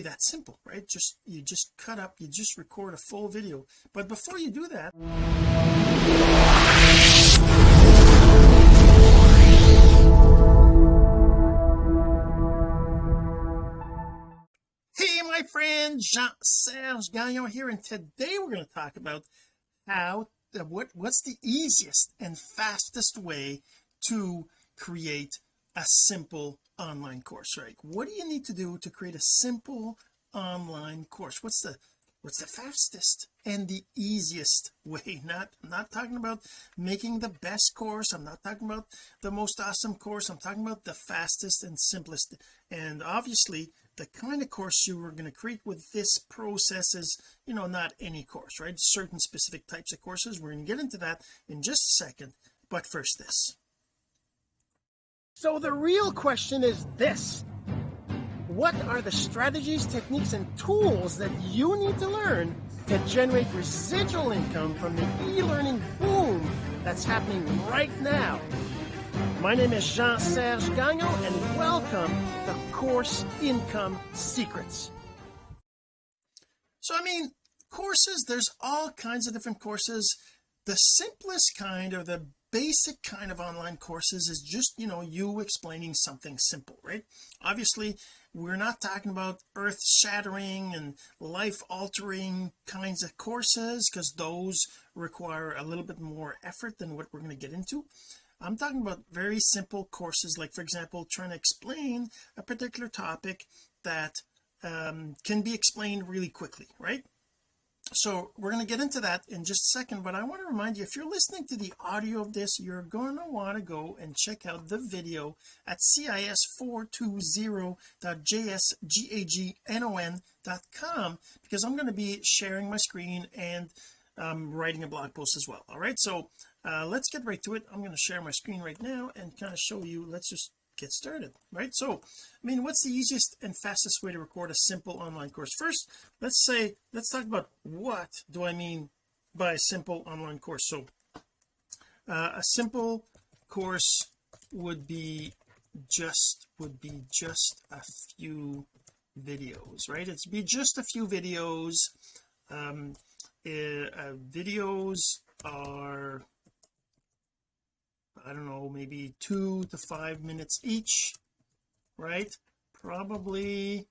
that simple right? Just you just cut up you just record a full video. But before you do that hey my friend Jean-Serge Gagnon here and today we're going to talk about how uh, what what's the easiest and fastest way to create a simple online course right? What do you need to do to create a simple online course? What's the what's the fastest and the easiest way? Not not talking about making the best course. I'm not talking about the most awesome course. I'm talking about the fastest and simplest. And obviously the kind of course you were going to create with this process is you know not any course right? Certain specific types of courses we're going to get into that in just a second. But first this so the real question is this. What are the strategies techniques and tools that you need to learn to generate residual income from the e-learning boom that's happening right now? My name is Jean-Serge Gagnon and welcome to Course Income Secrets. So I mean courses there's all kinds of different courses. The simplest kind or the basic kind of online courses is just you know you explaining something simple right? Obviously we're not talking about earth shattering and life altering kinds of courses because those require a little bit more effort than what we're going to get into. I'm talking about very simple courses like for example trying to explain a particular topic that um, can be explained really quickly right so we're going to get into that in just a second but I want to remind you if you're listening to the audio of this you're going to want to go and check out the video at cis420.jsgagnon.com because I'm going to be sharing my screen and um, writing a blog post as well all right? So uh, let's get right to it. I'm going to share my screen right now and kind of show you let's just get started right? So I mean what's the easiest and fastest way to record a simple online course? First let's say let's talk about what do I mean by a simple online course? So uh, a simple course would be just would be just a few videos right? It's be just a few videos. Um uh, videos are I don't know maybe two to five minutes each right? Probably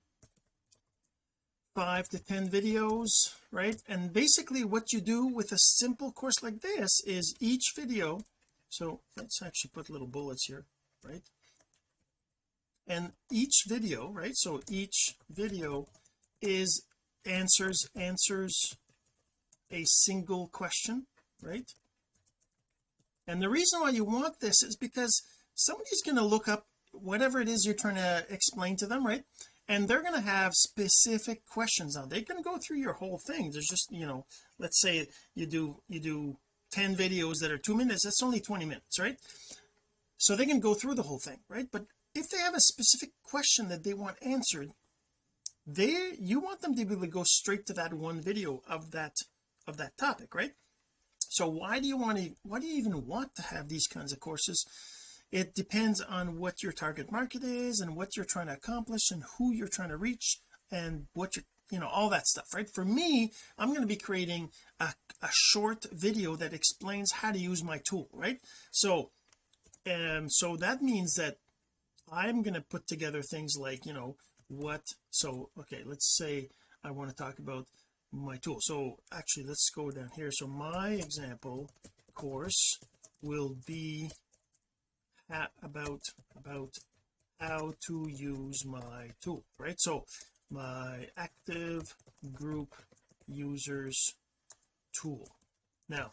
five to ten videos right? And basically what you do with a simple course like this is each video so let's actually put little bullets here right? And each video right? So each video is answers answers a single question right and the reason why you want this is because somebody's going to look up whatever it is you're trying to explain to them right? And they're going to have specific questions now they can go through your whole thing. There's just you know let's say you do you do 10 videos that are two minutes that's only 20 minutes right? So they can go through the whole thing right? But if they have a specific question that they want answered they you want them to be able to go straight to that one video of that of that topic right so why do you want to why do you even want to have these kinds of courses? It depends on what your target market is and what you're trying to accomplish and who you're trying to reach and what you you know all that stuff right? For me I'm going to be creating a, a short video that explains how to use my tool right? So um so that means that I'm going to put together things like you know what so okay let's say I want to talk about my tool. So actually let's go down here. So my example course will be about about how to use my tool right? So my active group users tool. Now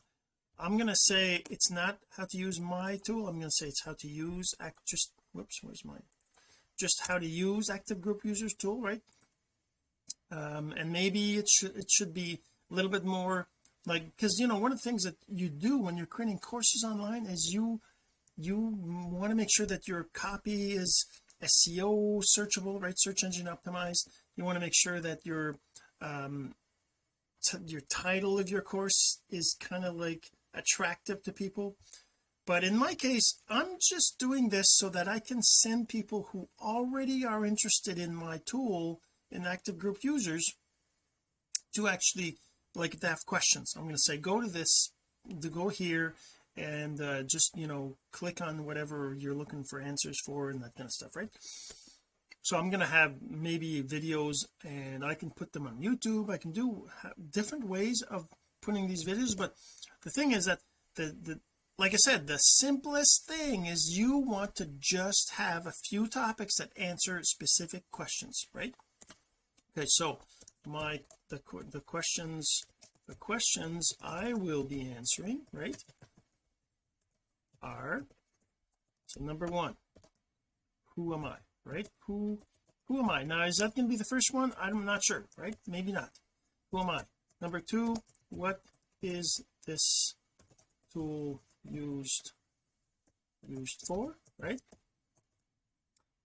I'm going to say it's not how to use my tool. I'm going to say it's how to use act just whoops where's my just how to use active group users tool right um, and maybe it should it should be a little bit more like because you know one of the things that you do when you're creating courses online is you you want to make sure that your copy is SEO searchable right? Search engine optimized. You want to make sure that your um your title of your course is kind of like attractive to people. But in my case I'm just doing this so that I can send people who already are interested in my tool in active group users to actually like they have questions. I'm going to say go to this to go here and uh, just you know click on whatever you're looking for answers for and that kind of stuff right? So I'm going to have maybe videos and I can put them on YouTube. I can do different ways of putting these videos but the thing is that the the like I said the simplest thing is you want to just have a few topics that answer specific questions right okay so my the, the questions the questions I will be answering right are so number one who am I right? Who who am I? Now is that going to be the first one? I'm not sure right? Maybe not. Who am I? Number two what is this tool used used for right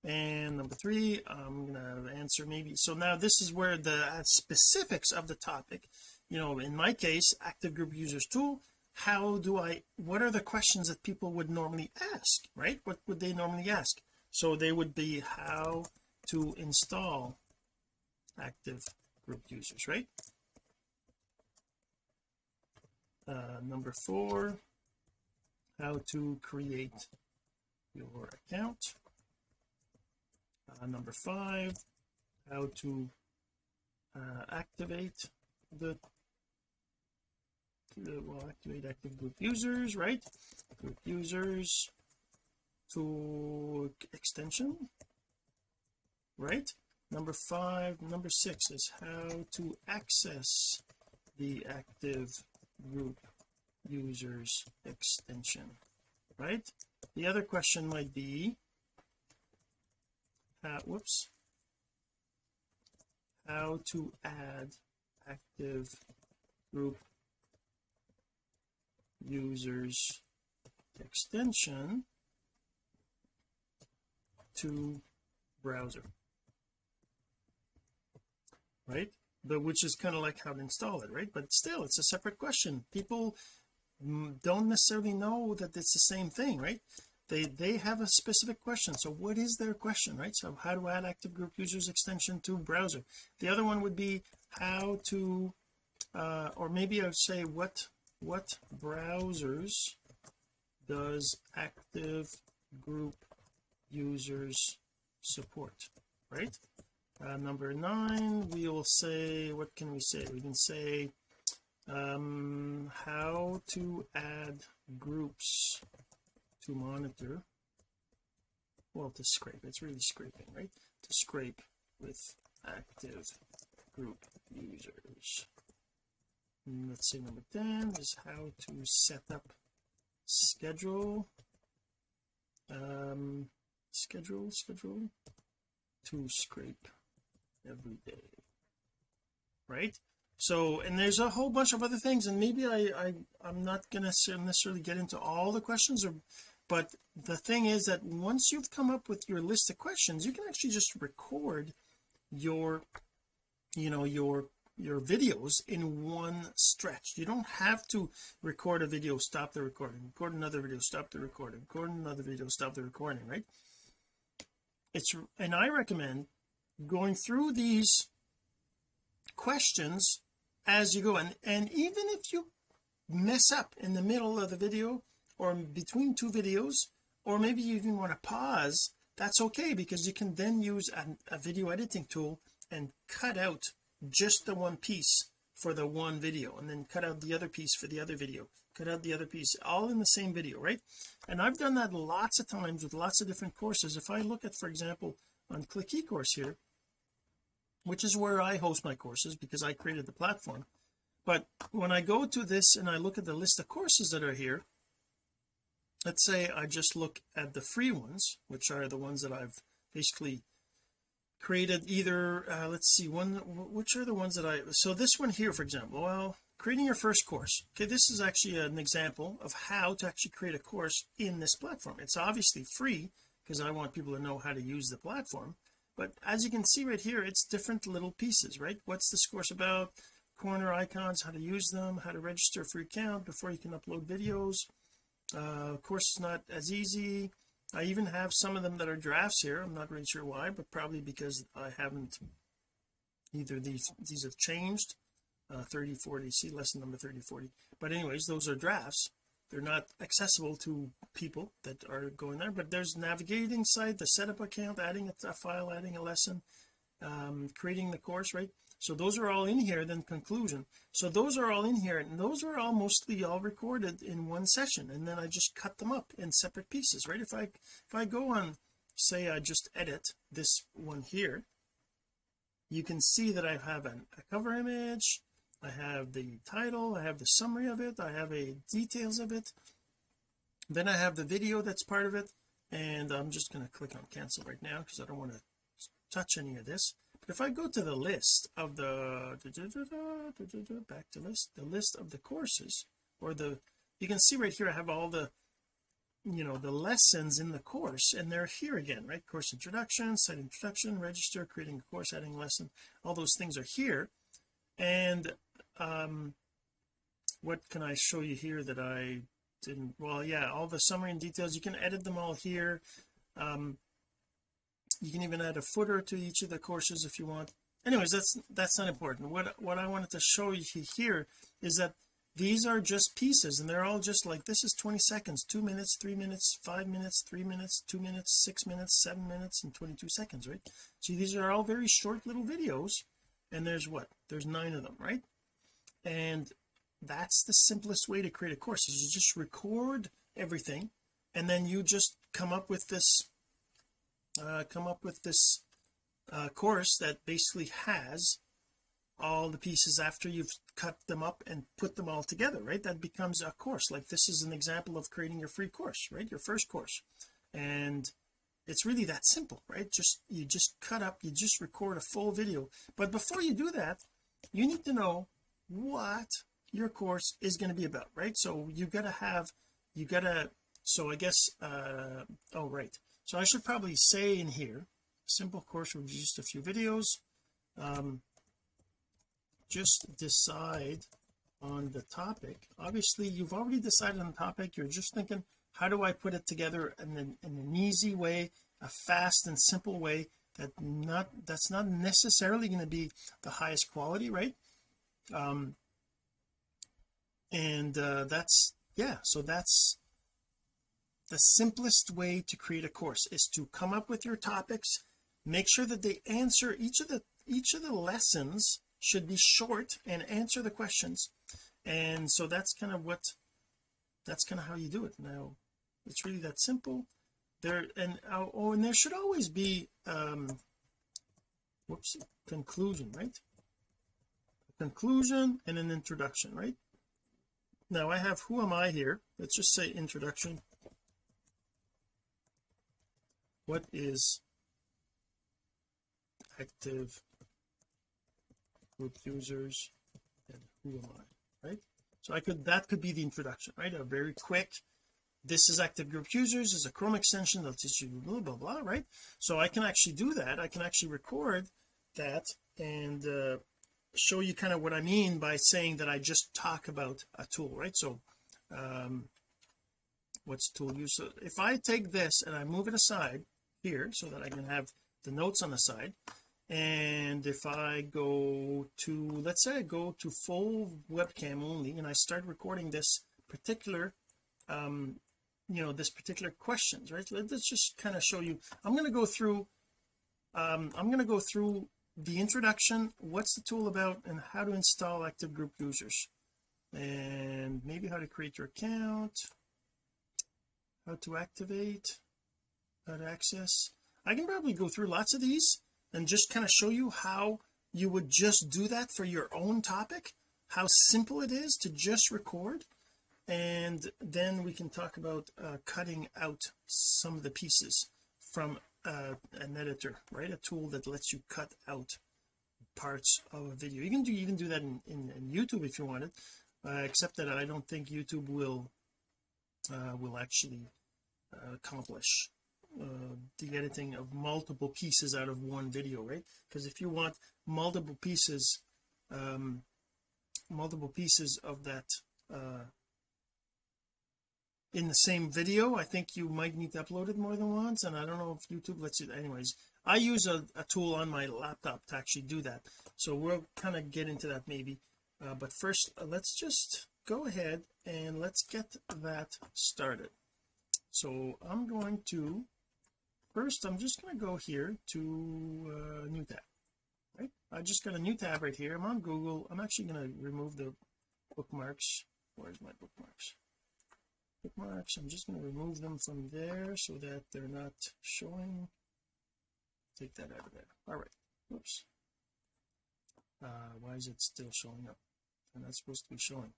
and number three I'm gonna answer maybe so now this is where the specifics of the topic. You know in my case active group users tool how do I what are the questions that people would normally ask right? What would they normally ask? So they would be how to install active group users right? Uh, number four how to create your account uh, number five how to uh, activate the will activate active group users right? Group users to extension right? Number five number six is how to access the active group users extension right? The other question might be uh, whoops. How to add active group users extension to browser. Right? But which is kind of like how to install it right? But still it's a separate question. People don't necessarily know that it's the same thing right they they have a specific question. So what is their question right? So how to add active group users extension to browser? The other one would be how to uh or maybe I would say what what browsers does active group users support right? Uh, number nine we will say what can we say? We can say um how to add groups to monitor. Well to scrape. It's really scraping right? To scrape with active group users. And let's say number 10 is how to set up schedule. Um schedule schedule. To scrape every day right? So and there's a whole bunch of other things and maybe I, I I'm not gonna necessarily get into all the questions or but the thing is that once you've come up with your list of questions you can actually just record your you know your your videos in one stretch. You don't have to record a video stop the recording record another video stop the recording record another video stop the recording right? It's and I recommend going through these questions as you go. And and even if you mess up in the middle of the video or between two videos or maybe you even want to pause that's okay because you can then use a, a video editing tool and cut out just the one piece for the one video and then cut out the other piece for the other video cut out the other piece all in the same video right? And I've done that lots of times with lots of different courses. If I look at for example on click eCourse here which is where I host my courses because I created the platform but when I go to this and I look at the list of courses that are here let's say I just look at the free ones which are the ones that I've basically created either uh, let's see one which are the ones that I so this one here for example well creating your first course. Okay this is actually an example of how to actually create a course in this platform. It's obviously free because I want people to know how to use the platform but as you can see right here it's different little pieces right? What's this course about? Corner icons how to use them how to register for your account before you can upload videos uh of course it's not as easy. I even have some of them that are drafts here. I'm not really sure why but probably because I haven't either. These these have changed. Uh 30 40 see lesson number 30 40 but anyways those are drafts. They're not accessible to people that are going there but there's navigating site the setup account adding a, a file adding a lesson um, creating the course right so those are all in here then conclusion. So those are all in here and those are all mostly all recorded in one session and then I just cut them up in separate pieces right? If I if I go on say I just edit this one here you can see that I have an, a cover image I have the title I have the summary of it I have a details of it. Then I have the video that's part of it and I'm just going to click on cancel right now because I don't want to touch any of this if I go to the list of the back to list the list of the courses or the you can see right here I have all the you know the lessons in the course and they're here again right? Course introduction site introduction register creating a course adding lesson all those things are here. And um what can I show you here that I didn't well yeah all the summary and details you can edit them all here. Um you can even add a footer to each of the courses if you want. Anyways that's that's not important. What what I wanted to show you here is that these are just pieces and they're all just like this is 20 seconds two minutes three minutes five minutes three minutes two minutes six minutes seven minutes and 22 seconds right? See these are all very short little videos and there's what? There's nine of them right? And that's the simplest way to create a course is you just record everything and then you just come up with this uh, come up with this uh, course that basically has all the pieces after you've cut them up and put them all together right? That becomes a course. Like this is an example of creating your free course right? Your first course. And it's really that simple right? Just you just cut up you just record a full video. But before you do that you need to know what your course is going to be about right? So you got to have you got to so I guess uh oh right so I should probably say in here simple course with just a few videos. Um just decide on the topic. Obviously you've already decided on the topic. You're just thinking how do I put it together in an, in an easy way a fast and simple way that not that's not necessarily going to be the highest quality right? Um and uh that's yeah so that's the simplest way to create a course is to come up with your topics make sure that they answer each of the each of the lessons should be short and answer the questions. And so that's kind of what that's kind of how you do it. Now it's really that simple. There and oh, oh and there should always be um whoops conclusion right? Conclusion and an introduction right? Now I have who am I here? Let's just say introduction what is active group users and who am I right? So I could that could be the introduction right? A very quick this is active group users is a chrome extension that'll teach you blah blah blah right? So I can actually do that. I can actually record that and uh, show you kind of what I mean by saying that I just talk about a tool right? So um what's tool use? So if I take this and I move it aside here so that I can have the notes on the side. And if I go to let's say I go to full webcam only and I start recording this particular um you know this particular questions right? Let's just kind of show you. I'm going to go through um I'm going to go through the introduction what's the tool about and how to install active group users. And maybe how to create your account how to activate to access I can probably go through lots of these and just kind of show you how you would just do that for your own topic how simple it is to just record and then we can talk about uh, cutting out some of the pieces from uh, an editor right? A tool that lets you cut out parts of a video. You can do even do that in, in, in YouTube if you wanted uh, except that I don't think YouTube will uh, will actually uh, accomplish uh, the editing of multiple pieces out of one video right? Because if you want multiple pieces um multiple pieces of that uh in the same video I think you might need to upload it more than once and I don't know if YouTube lets you anyways. I use a, a tool on my laptop to actually do that so we'll kind of get into that maybe. Uh, but first uh, let's just go ahead and let's get that started. So I'm going to first I'm just going to go here to uh, new tab right? I just got a new tab right here. I'm on Google. I'm actually going to remove the bookmarks. Where's my bookmarks? Bookmarks. I'm just going to remove them from there so that they're not showing. Take that out of there. All right. Whoops. Uh why is it still showing up? And that's supposed to be showing.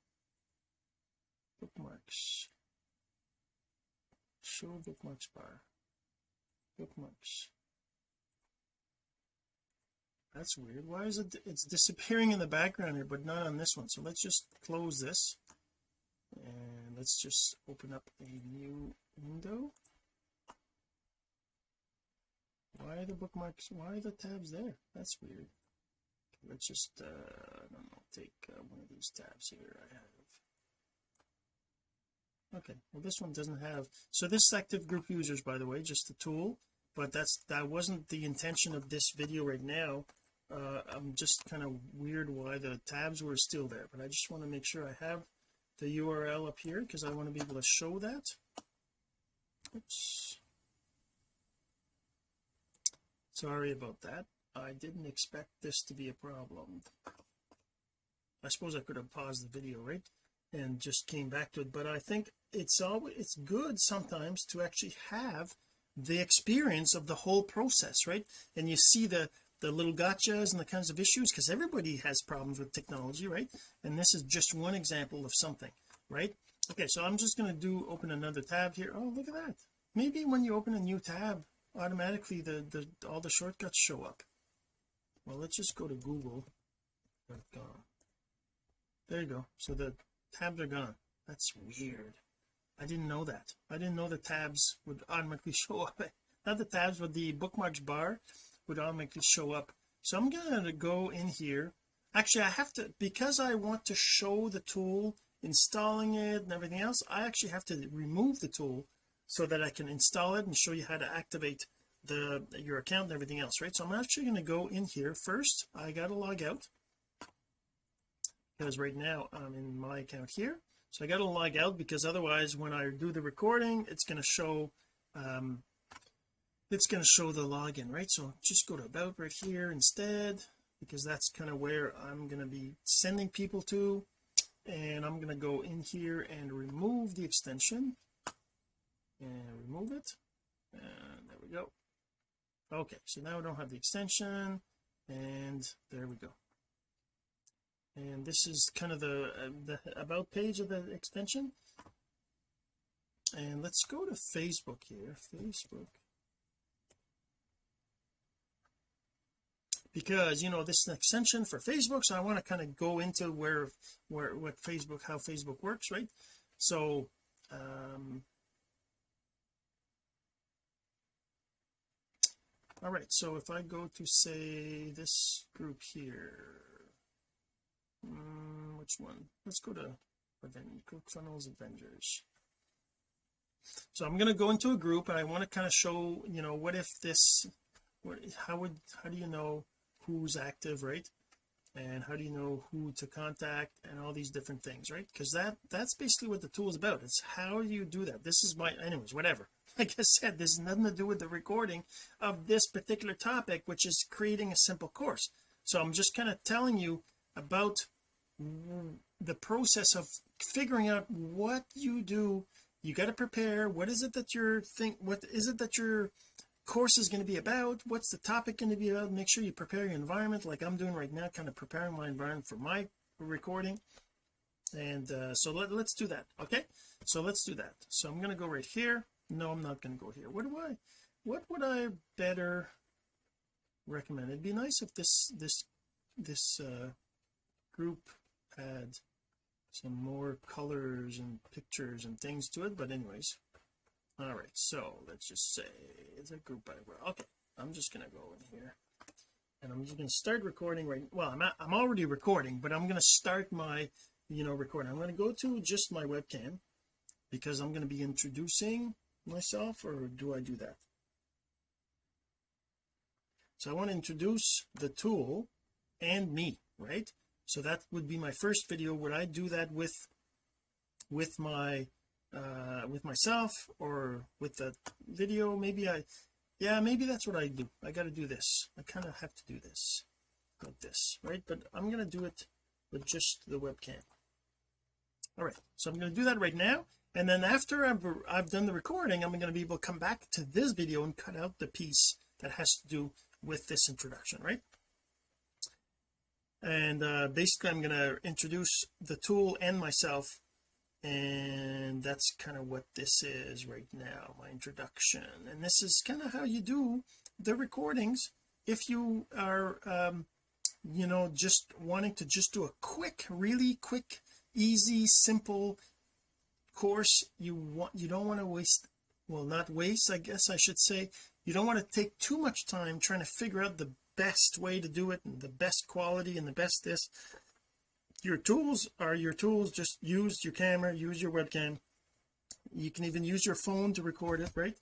Bookmarks. Show bookmarks bar bookmarks. That's weird. Why is it it's disappearing in the background here but not on this one. So let's just close this. And let's just open up a new window. Why are the bookmarks why are the tabs there? That's weird. Let's just uh I don't know take uh, one of these tabs here. I have okay well this one doesn't have so this active group users by the way just a tool but that's that wasn't the intention of this video right now. Uh I'm just kind of weird why the tabs were still there but I just want to make sure I have the URL up here because I want to be able to show that. Oops. Sorry about that. I didn't expect this to be a problem. I suppose I could have paused the video right and just came back to it but I think it's always it's good sometimes to actually have the experience of the whole process right? And you see the the little gotchas and the kinds of issues because everybody has problems with technology right? And this is just one example of something right? Okay so I'm just going to do open another tab here. Oh look at that. Maybe when you open a new tab automatically the the all the shortcuts show up. Well let's just go to google.com there you go. So the tabs are gone. That's weird I didn't know that. I didn't know the tabs would automatically show up. Not the tabs but the bookmarks bar would automatically show up. So I'm gonna go in here. Actually I have to because I want to show the tool installing it and everything else I actually have to remove the tool so that I can install it and show you how to activate the your account and everything else right? So I'm actually going to go in here. First I got to log out because right now I'm in my account here so I got to log out because otherwise when I do the recording it's going to show um it's going to show the login right? So just go to about right here instead because that's kind of where I'm going to be sending people to. And I'm going to go in here and remove the extension. And remove it. And there we go. Okay so now we don't have the extension. And there we go and this is kind of the, uh, the about page of the extension. And let's go to Facebook here Facebook. Because you know this is an extension for Facebook so I want to kind of go into where where what Facebook how Facebook works right? So um all right so if I go to say this group here um, which one? Let's go to ClickFunnels Avengers. So I'm going to go into a group and I want to kind of show you know what if this what how would how do you know who's active right? And how do you know who to contact and all these different things right? Because that that's basically what the tool is about. It's how you do that? This is my anyways whatever. Like I said there's nothing to do with the recording of this particular topic which is creating a simple course. So I'm just kind of telling you about the process of figuring out what you do you got to prepare what is it that you're think what is it that your course is going to be about what's the topic going to be about make sure you prepare your environment like I'm doing right now kind of preparing my environment for my recording. And uh, so let, let's do that okay? So let's do that. So I'm going to go right here. No I'm not going to go here. What do I what would I better recommend? It'd be nice if this this this uh group had some more colors and pictures and things to it but anyways. All right so let's just say it's a group by okay I'm just gonna go in here. And I'm just to start recording right well I'm, I'm already recording but I'm to start my you know recording. I'm to go to just my webcam because I'm going to be introducing myself or do I do that? So I want to introduce the tool and me right so that would be my first video. Would I do that with with my uh with myself or with the video? Maybe I yeah maybe that's what I do. I got to do this. I kind of have to do this like this right? But I'm going to do it with just the webcam. All right so I'm going to do that right now. And then after I've, I've done the recording I'm going to be able to come back to this video and cut out the piece that has to do with this introduction right and uh basically I'm going to introduce the tool and myself and that's kind of what this is right now my introduction. And this is kind of how you do the recordings if you are um you know just wanting to just do a quick really quick easy simple course. You want you don't want to waste well not waste I guess I should say. You don't want to take too much time trying to figure out the best way to do it and the best quality and the best this. Your tools are your tools. Just use your camera use your webcam. You can even use your phone to record it right?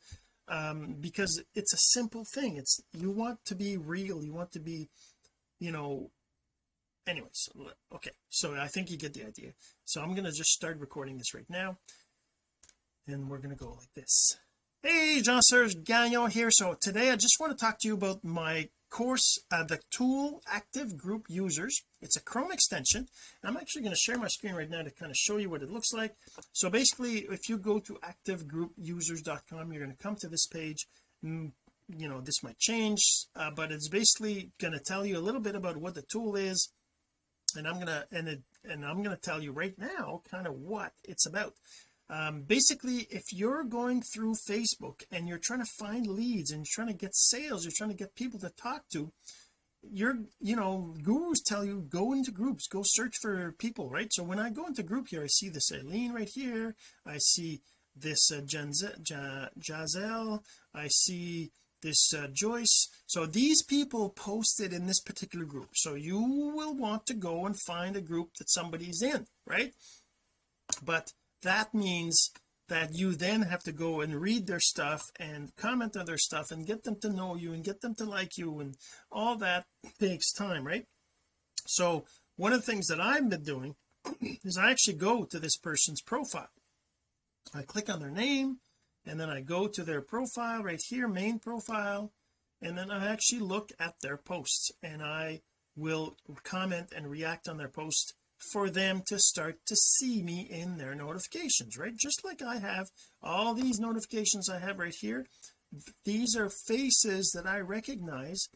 Um because it's a simple thing. It's you want to be real. You want to be you know anyways okay. So I think you get the idea. So I'm going to just start recording this right now and we're going to go like this. Hey Jean-Serge Gagnon here. So today I just want to talk to you about my course uh, the tool active group users it's a Chrome extension I'm actually going to share my screen right now to kind of show you what it looks like. So basically if you go to activegroupusers.com you're going to come to this page mm, you know this might change uh, but it's basically going to tell you a little bit about what the tool is and I'm gonna and it and I'm gonna tell you right now kind of what it's about um basically if you're going through Facebook and you're trying to find leads and you're trying to get sales you're trying to get people to talk to you're you know gurus tell you go into groups go search for people right? So when I go into group here I see this Eileen right here I see this uh, I see this uh, Joyce. So these people posted in this particular group. So you will want to go and find a group that somebody's in right? But that means that you then have to go and read their stuff and comment on their stuff and get them to know you and get them to like you and all that takes time right? So one of the things that I've been doing is I actually go to this person's profile. I click on their name and then I go to their profile right here main profile and then I actually look at their posts and I will comment and react on their post for them to start to see me in their notifications right? Just like I have all these notifications I have right here these are faces that I recognize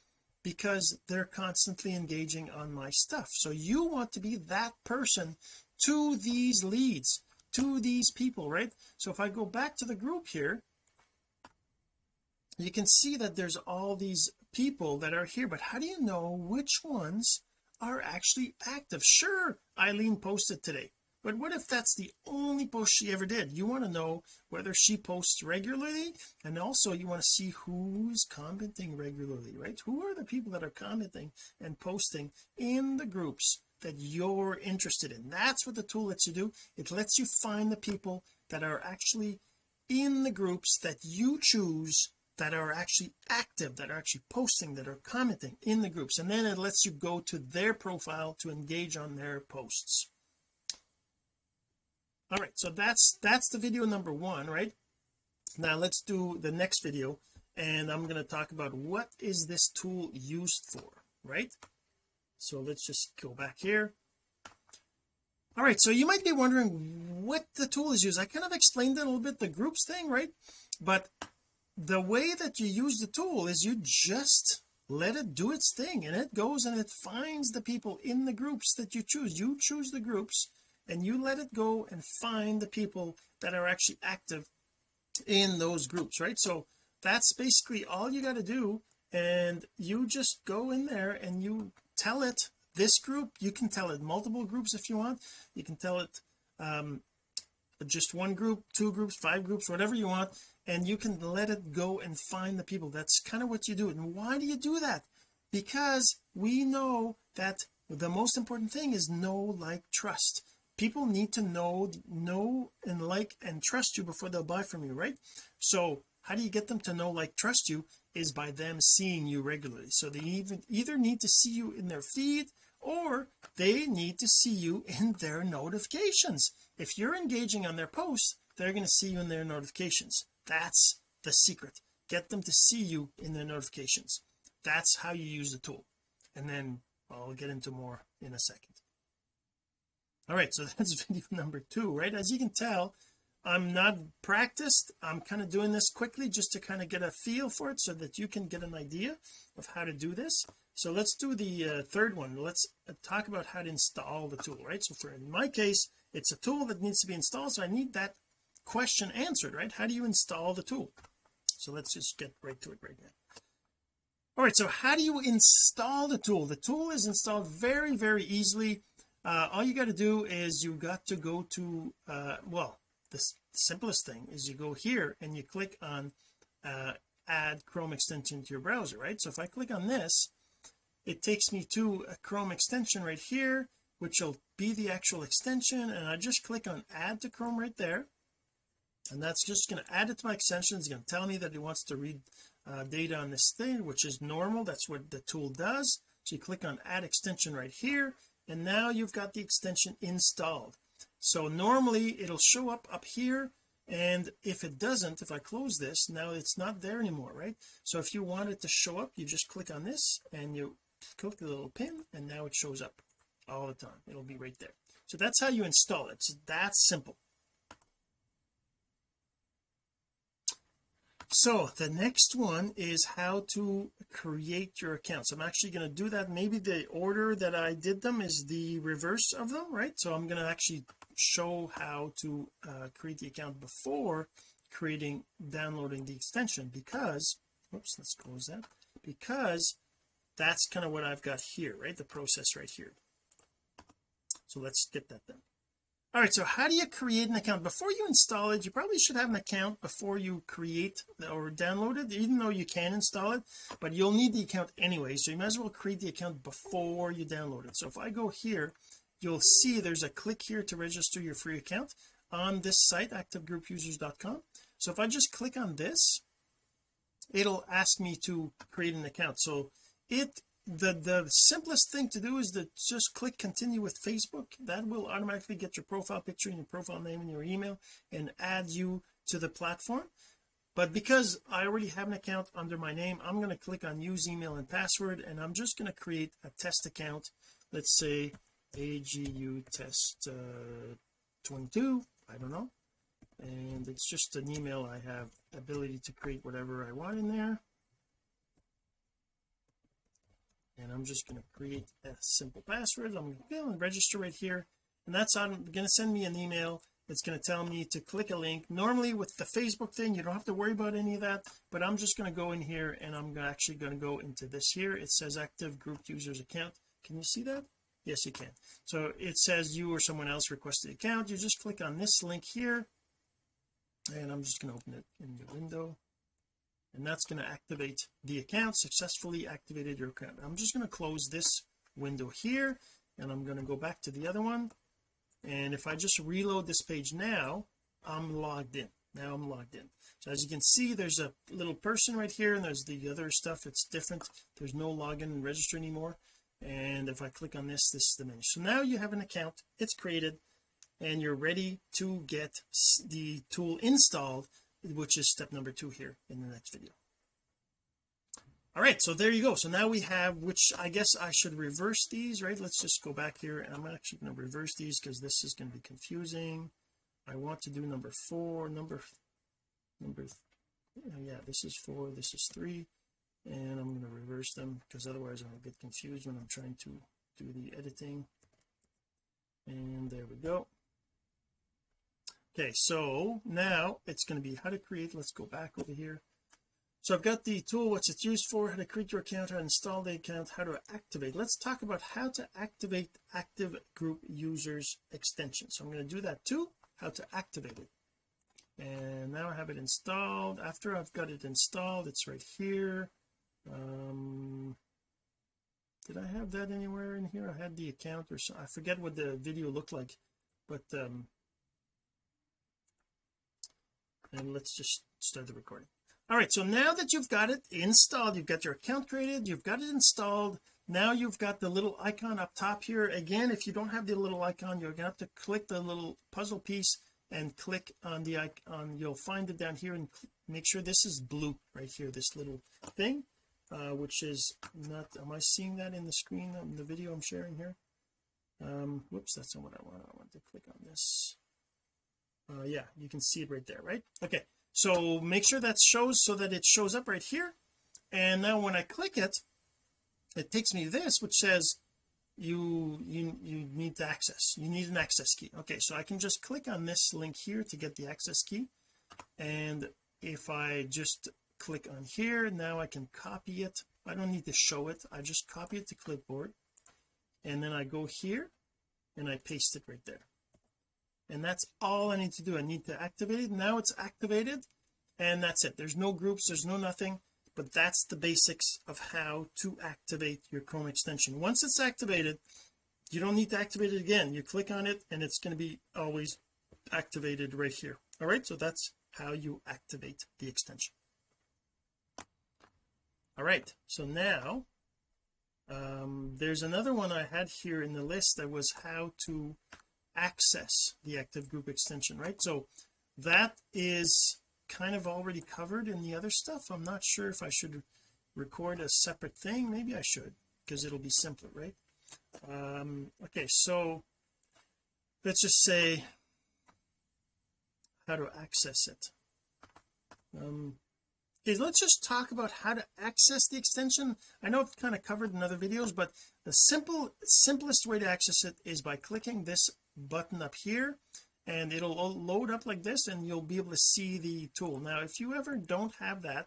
because they're constantly engaging on my stuff. So you want to be that person to these leads to these people right? So if I go back to the group here you can see that there's all these people that are here but how do you know which ones are actually active. Sure Eileen posted today but what if that's the only post she ever did? You want to know whether she posts regularly and also you want to see who's commenting regularly right? Who are the people that are commenting and posting in the groups that you're interested in? That's what the tool lets you do. It lets you find the people that are actually in the groups that you choose that are actually active that are actually posting that are commenting in the groups. And then it lets you go to their profile to engage on their posts. All right so that's that's the video number one right? Now let's do the next video and I'm going to talk about what is this tool used for right? So let's just go back here. All right so you might be wondering what the tool is used. I kind of explained it a little bit the groups thing right? But the way that you use the tool is you just let it do its thing and it goes and it finds the people in the groups that you choose. You choose the groups and you let it go and find the people that are actually active in those groups right? So that's basically all you got to do and you just go in there and you tell it this group. You can tell it multiple groups if you want. You can tell it um just one group two groups five groups whatever you want and you can let it go and find the people. That's kind of what you do. And why do you do that? Because we know that the most important thing is know like trust. People need to know know and like and trust you before they'll buy from you right? So how do you get them to know like trust you is by them seeing you regularly. So they even either need to see you in their feed or they need to see you in their notifications if you're engaging on their posts they're going to see you in their notifications. That's the secret. Get them to see you in their notifications. That's how you use the tool. And then I'll get into more in a second. All right so that's video number two right? As you can tell I'm not practiced. I'm kind of doing this quickly just to kind of get a feel for it so that you can get an idea of how to do this. So let's do the uh, third one. Let's uh, talk about how to install the tool right? So for in my case it's a tool that needs to be installed so I need that question answered right? How do you install the tool? So let's just get right to it right now. All right so how do you install the tool? The tool is installed very very easily. Uh, all you got to do is you got to go to uh, well the simplest thing is you go here and you click on uh, add Chrome extension to your browser right? So if I click on this it takes me to a Chrome extension right here which will be the actual extension and I just click on add to Chrome right there. And that's just going to add it to my extension. It's going to tell me that it wants to read uh, data on this thing which is normal. That's what the tool does. So you click on add extension right here and now you've got the extension installed. So normally it'll show up up here and if it doesn't if I close this now it's not there anymore right? So if you want it to show up you just click on this and you click the little pin and now it shows up all the time. It'll be right there. So that's how you install it. So that's simple. So the next one is how to create your accounts I'm actually going to do that. Maybe the order that I did them is the reverse of them right? So I'm going to actually show how to uh, create the account before creating downloading the extension because oops let's close that. Because that's kind of what I've got here right? The process right here so let's get that done all right so how do you create an account? Before you install it you probably should have an account before you create or download it even though you can install it but you'll need the account anyway so you might as well create the account before you download it. So if I go here you'll see there's a click here to register your free account on this site activegroupusers.com so if I just click on this it'll ask me to create an account. So it the the simplest thing to do is to just click continue with Facebook. That will automatically get your profile picture and your profile name and your email and add you to the platform. But because I already have an account under my name I'm going to click on use email and password and I'm just going to create a test account. Let's say agu test uh, 22 I don't know. And it's just an email. I have ability to create whatever I want in there and I'm just going to create a simple password. I'm going to go and register right here. And that's on going to send me an email it's going to tell me to click a link. Normally with the Facebook thing you don't have to worry about any of that but I'm just going to go in here and I'm actually going to go into this here. It says active group users account. Can you see that? Yes you can. So it says you or someone else requested account. You just click on this link here. And I'm just going to open it in the window and that's going to activate the account successfully activated your account. I'm just going to close this window here and I'm going to go back to the other one. And if I just reload this page now I'm logged in. Now I'm logged in. So as you can see there's a little person right here and there's the other stuff. It's different. There's no login and register anymore. And if I click on this this is the menu. So now you have an account. It's created and you're ready to get the tool installed which is step number two here in the next video. All right so there you go. So now we have which I guess I should reverse these right? Let's just go back here and I'm actually going to reverse these because this is going to be confusing. I want to do number four number number oh, yeah this is four this is three and I'm going to reverse them because otherwise I'll get confused when I'm trying to do the editing. And there we go okay so now it's going to be how to create let's go back over here. So I've got the tool what's it used for how to create your account how to install the account how to activate. Let's talk about how to activate active group users extension. So I'm going to do that too how to activate it. And now I have it installed. After I've got it installed it's right here. Um did I have that anywhere in here? I had the account or so I forget what the video looked like but um and let's just start the recording. All right so now that you've got it installed you've got your account created you've got it installed now you've got the little icon up top here. Again if you don't have the little icon you're gonna have to click the little puzzle piece and click on the icon you'll find it down here and make sure this is blue right here this little thing uh, which is not am I seeing that in the screen on the video I'm sharing here? Um whoops that's not what I want. I want to click on this uh yeah you can see it right there right? Okay so make sure that shows so that it shows up right here. And now when I click it it takes me to this which says you you you need to access you need an access key. Okay so I can just click on this link here to get the access key. And if I just click on here now I can copy it. I don't need to show it. I just copy it to clipboard. And then I go here and I paste it right there and that's all I need to do. I need to activate it. Now it's activated and that's it. There's no groups there's no nothing but that's the basics of how to activate your Chrome extension. Once it's activated you don't need to activate it again. You click on it and it's going to be always activated right here. All right so that's how you activate the extension. All right so now um, there's another one I had here in the list that was how to access the active group extension right? So that is kind of already covered in the other stuff. I'm not sure if I should record a separate thing. Maybe I should because it'll be simpler right? Um okay so let's just say how to access it. Um okay let's just talk about how to access the extension. I know it's kind of covered in other videos but the simple simplest way to access it is by clicking this button up here and it'll load up like this and you'll be able to see the tool. Now if you ever don't have that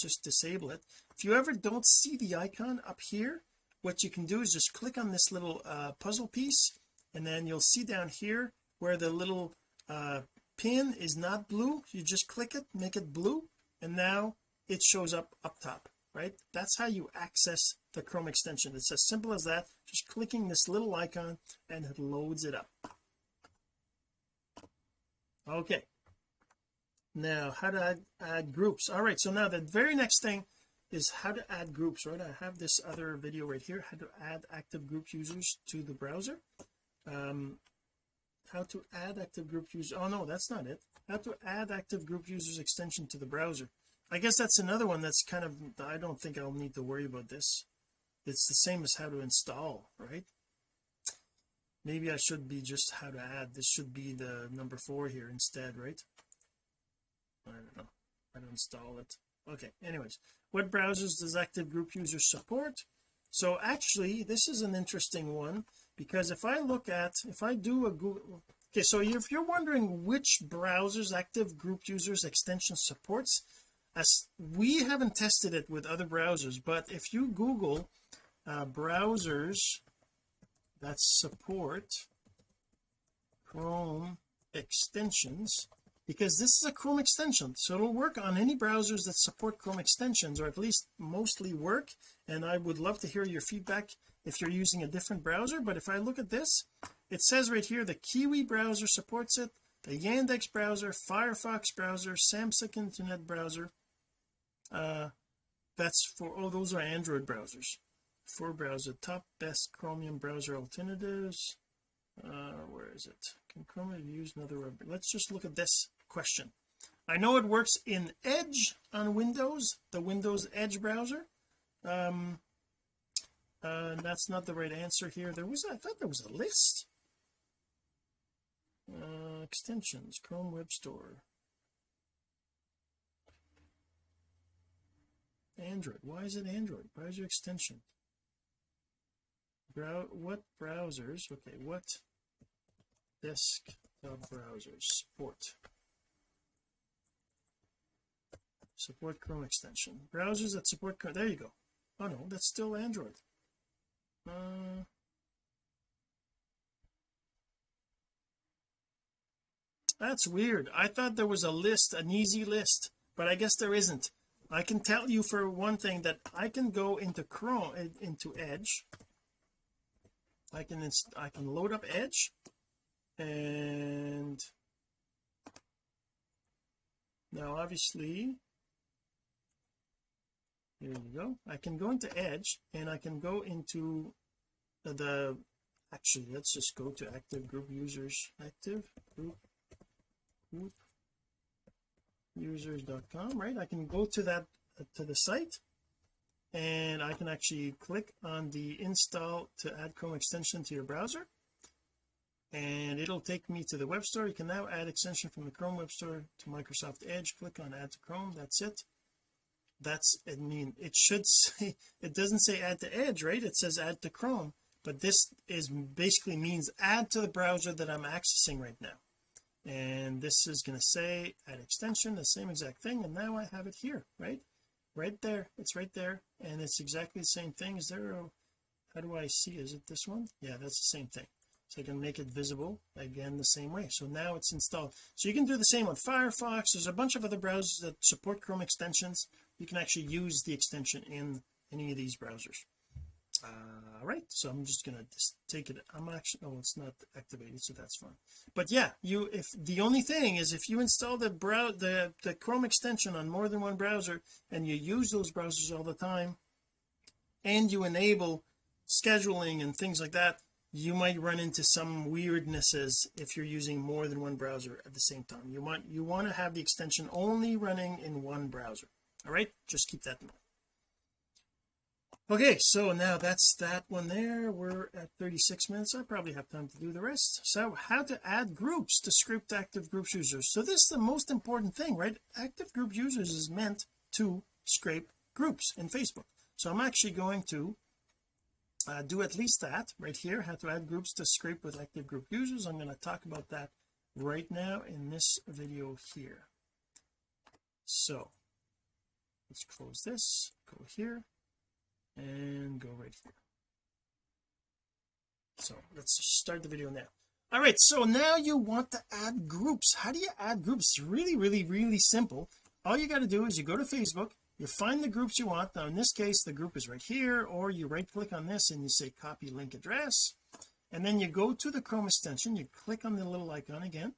just disable it. If you ever don't see the icon up here what you can do is just click on this little uh, puzzle piece and then you'll see down here where the little uh, pin is not blue. You just click it make it blue and now it shows up up top right? That's how you access the Chrome extension. It's as simple as that. Just clicking this little icon and it loads it up. Okay. Now how to add, add groups. All right so now the very next thing is how to add groups right? I have this other video right here how to add active group users to the browser. Um how to add active group users oh no that's not it. How to add active group users extension to the browser I guess that's another one that's kind of I don't think I'll need to worry about this. It's the same as how to install right? Maybe I should be just how to add this should be the number four here instead right? I don't know. How to install it. Okay anyways. What browsers does active group users support. So actually this is an interesting one because if I look at if I do a Google okay so if you're wondering which browsers active group users extension supports as we haven't tested it with other browsers but if you google uh, browsers that support Chrome extensions because this is a Chrome extension so it'll work on any browsers that support Chrome extensions or at least mostly work and I would love to hear your feedback if you're using a different browser but if I look at this it says right here the Kiwi browser supports it the Yandex browser Firefox browser Samsung Internet browser uh that's for oh those are Android browsers. For browser top best chromium browser alternatives. Uh where is it? Can chromium use another web let's just look at this question. I know it works in edge on windows the windows edge browser. Um uh that's not the right answer here. There was I thought there was a list. Uh extensions chrome web store android. Why is it android? Browser extension? Brow what browsers okay what desktop browsers support? Support Chrome extension. Browsers that support Chrome there you go. Oh no that's still Android. Uh that's weird. I thought there was a list an easy list but I guess there isn't I can tell you for one thing that I can go into Chrome eh, into Edge. I can I can load up edge and now obviously here you go. I can go into edge and I can go into the actually let's just go to active group users active group group users.com right? I can go to that to the site and I can actually click on the install to add Chrome extension to your browser. And it'll take me to the web store. You can now add extension from the Chrome web store to Microsoft Edge. Click on add to Chrome. That's it. That's I mean it should say it doesn't say add to Edge right? It says add to Chrome but this is basically means add to the browser that I'm accessing right now and this is going to say add extension the same exact thing and now I have it here right? Right there it's right there and it's exactly the same thing. Is there a how do I see is it this one? Yeah that's the same thing. So I can make it visible again the same way. So now it's installed. So you can do the same on Firefox. There's a bunch of other browsers that support Chrome extensions. You can actually use the extension in any of these browsers. Uh, all right so I'm just gonna just take it I'm actually oh it's not activated so that's fine. But yeah you if the only thing is if you install the brow the the Chrome extension on more than one browser and you use those browsers all the time and you enable scheduling and things like that you might run into some weirdnesses if you're using more than one browser at the same time. You want you want to have the extension only running in one browser. All right just keep that in mind okay so now that's that one there. We're at 36 minutes. I probably have time to do the rest. So how to add groups to script active groups users. So this is the most important thing right? Active group users is meant to scrape groups in Facebook. So I'm actually going to uh, do at least that right here how to add groups to scrape with active group users. I'm going to talk about that right now in this video here. So let's close this go here and go right here. So let's start the video now. All right so now you want to add groups. How do you add groups? It's really really really simple. All you got to do is you go to Facebook you find the groups you want. Now in this case the group is right here or you right click on this and you say copy link address. And then you go to the Chrome extension you click on the little icon again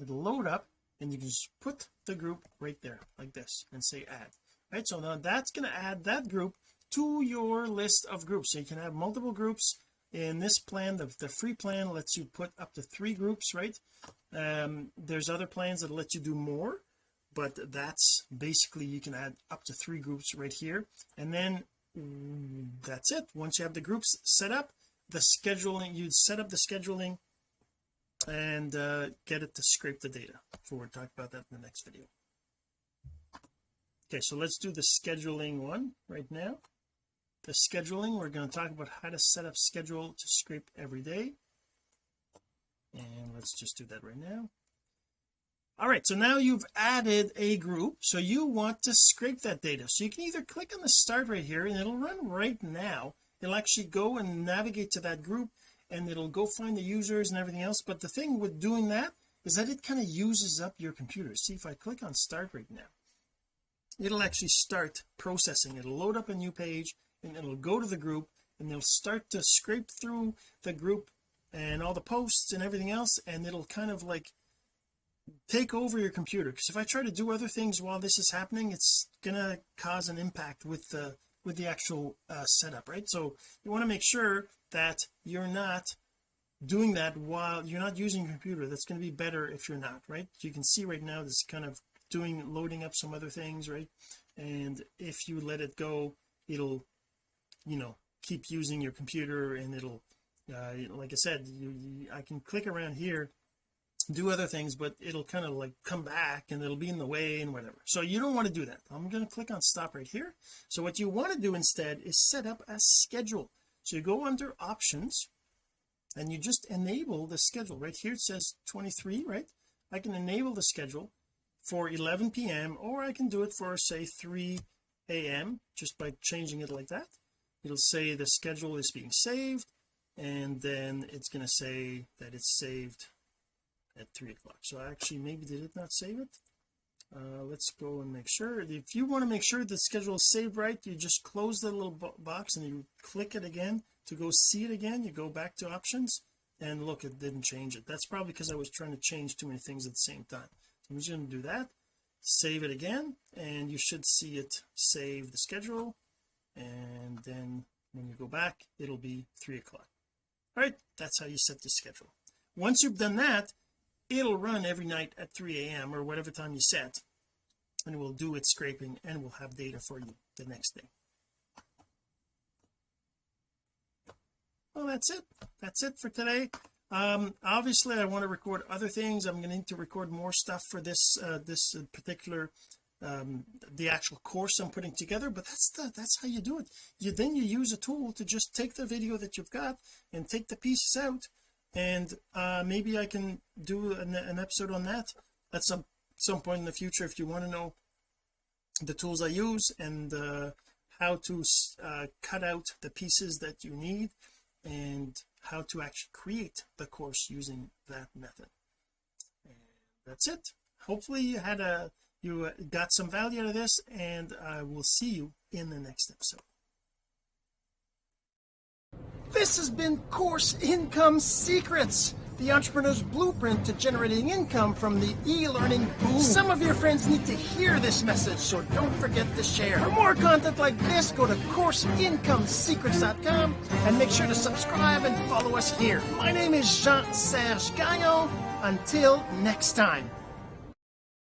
it'll load up and you can just put the group right there like this and say add. Right so now that's going to add that group to your list of groups. So you can have multiple groups. In this plan the, the free plan lets you put up to three groups right? Um there's other plans that let you do more but that's basically you can add up to three groups right here. And then that's it. Once you have the groups set up the scheduling you set up the scheduling and uh, get it to scrape the data. So we'll talk about that in the next video. Okay so let's do the scheduling one right now the scheduling. We're going to talk about how to set up schedule to scrape every day. And let's just do that right now. All right so now you've added a group so you want to scrape that data. So you can either click on the start right here and it'll run right now. It'll actually go and navigate to that group and it'll go find the users and everything else. But the thing with doing that is that it kind of uses up your computer. See if I click on start right now. It'll actually start processing. It'll load up a new page and it'll go to the group and they'll start to scrape through the group and all the posts and everything else and it'll kind of like take over your computer. Because if I try to do other things while this is happening it's gonna cause an impact with the with the actual uh, setup right? So you want to make sure that you're not doing that while you're not using your computer. That's going to be better if you're not right? You can see right now this kind of doing loading up some other things right? And if you let it go it'll you know keep using your computer and it'll uh, like I said you, you, I can click around here do other things but it'll kind of like come back and it'll be in the way and whatever. So you don't want to do that. I'm going to click on stop right here. So what you want to do instead is set up a schedule. So you go under options and you just enable the schedule. Right here it says 23 right? I can enable the schedule for 11 p.m or I can do it for say 3 a.m just by changing it like that it'll say the schedule is being saved and then it's going to say that it's saved at three o'clock. So actually maybe did it not save it. Uh, let's go and make sure. If you want to make sure the schedule is saved right you just close the little box and you click it again to go see it again. You go back to options and look it didn't change it. That's probably because I was trying to change too many things at the same time. So I'm just going to do that. Save it again and you should see it save the schedule and then when you go back it'll be three o'clock. All right that's how you set the schedule. Once you've done that it'll run every night at 3 a.m or whatever time you set and it will do its scraping and we'll have data for you the next day. Well that's it. That's it for today. Um obviously I want to record other things. I'm going to need to record more stuff for this uh, this particular um the actual course I'm putting together but that's the that's how you do it. You then you use a tool to just take the video that you've got and take the pieces out and uh maybe I can do an, an episode on that at some some point in the future if you want to know the tools I use and uh how to uh, cut out the pieces that you need and how to actually create the course using that method. And that's it. Hopefully you had a you uh, got some value out of this and I will see you in the next episode. This has been course income secrets the entrepreneur's blueprint to generating income from the e-learning boom. Some of your friends need to hear this message so don't forget to share. For more content like this go to courseincomesecrets.com and make sure to subscribe and follow us here. My name is Jean-Serge Gagnon. Until next time